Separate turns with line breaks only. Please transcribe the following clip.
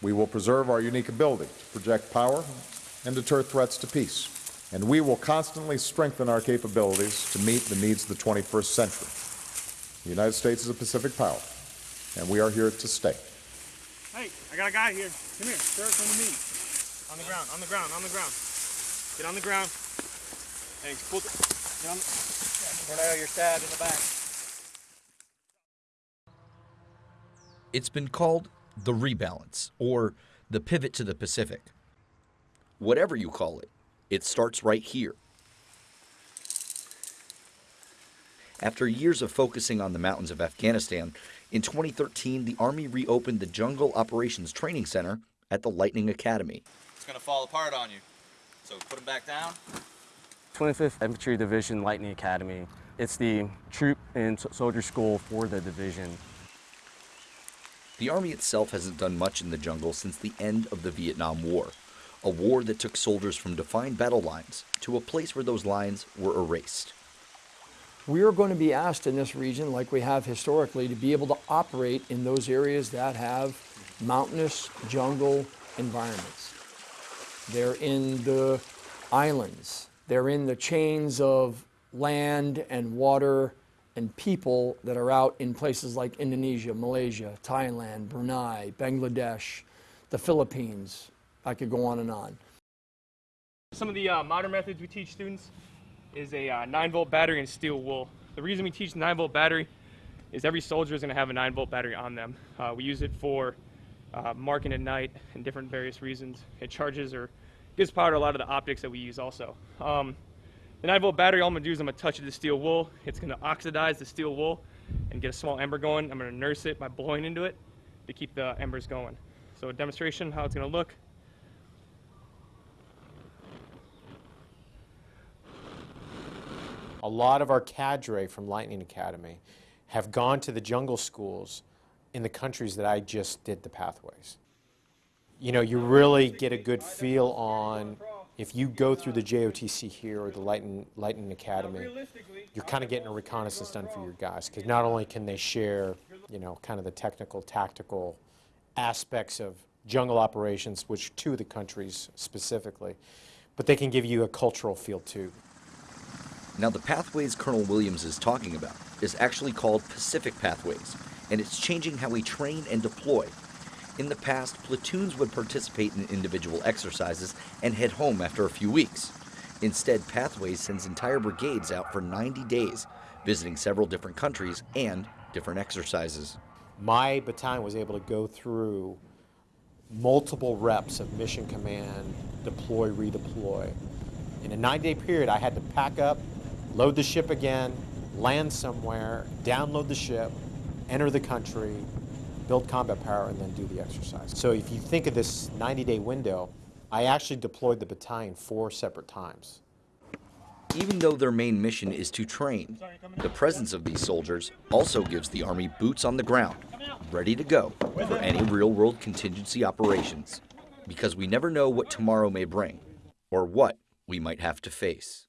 We will preserve our unique ability to project power and deter threats to peace. And we will constantly strengthen our capabilities to meet the needs of the 21st century. The United States is a Pacific power, and we are here to stay.
Hey, I got a guy here. Come here, sir, come to me. On the ground, on the ground, on the ground. Get on the ground. Thanks. Pull the, get on the,
Cornell, you're stabbed in the back.
It's been called the rebalance or the pivot to the Pacific. Whatever you call it, it starts right here. After years of focusing on the mountains of Afghanistan, in 2013 the Army reopened the Jungle Operations Training Center at the Lightning Academy.
It's gonna fall apart on you. So put them back down.
25th Infantry Division Lightning Academy. It's the troop and soldier school for the division.
The Army itself hasn't done much in the jungle since the end of the Vietnam War, a war that took soldiers from defined battle lines to a place where those lines were erased.
We are going to be asked in this region, like we have historically, to be able to operate in those areas that have mountainous jungle environments. They're in the islands. They're in the chains of land and water and people that are out in places like Indonesia, Malaysia, Thailand, Brunei, Bangladesh, the Philippines. I could go on and on.
some of the uh, modern methods we teach students is a uh, 9 volt battery and steel wool. The reason we teach 9 volt battery is every soldier is going to have a 9 volt battery on them. Uh, we use it for uh, marking at night and different various reasons. It charges or gives power to a lot of the optics that we use also. Um, the 9 volt battery, all I'm to do is I'm to touch it the steel wool. It's to oxidize the steel wool and get a small ember going. I'm to nurse it by blowing into it to keep the embers going. So a demonstration how it's to look.
A lot of our cadre from Lightning Academy have gone to the jungle schools in the countries that I just did the pathways. You know, you really get a good feel on if you go through the JOTC here or the Lightning, Lightning Academy, you're kind of getting a reconnaissance done for your guys because not only can they share, you know, kind of the technical, tactical aspects of jungle operations, which two of the countries specifically, but they can give you a cultural feel too.
Now, the pathways Colonel Williams is talking about is actually called Pacific Pathways, and it's changing how we train and deploy. In the past, platoons would participate in individual exercises and head home after a few weeks. Instead, Pathways sends entire brigades out for 90 days, visiting several different countries and different exercises.
My battalion was able to go through multiple reps of mission command, deploy, redeploy. In a nine day period, I had to pack up, load the ship again, land somewhere, download the ship, enter the country, build combat power, and then do the exercise. So if you think of this 90-day window, I actually deployed the battalion four separate times.
Even though their main mission is to train, the presence of these soldiers also gives the Army boots on the ground, ready to go for any real-world contingency operations. Because we never know what tomorrow may bring, or what we might have to face.